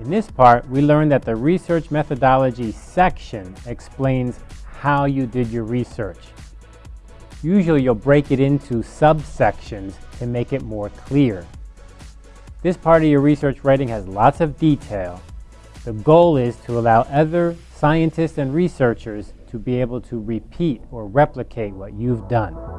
In this part, we learned that the research methodology section explains how you did your research. Usually you'll break it into subsections to make it more clear. This part of your research writing has lots of detail. The goal is to allow other scientists and researchers to be able to repeat or replicate what you've done.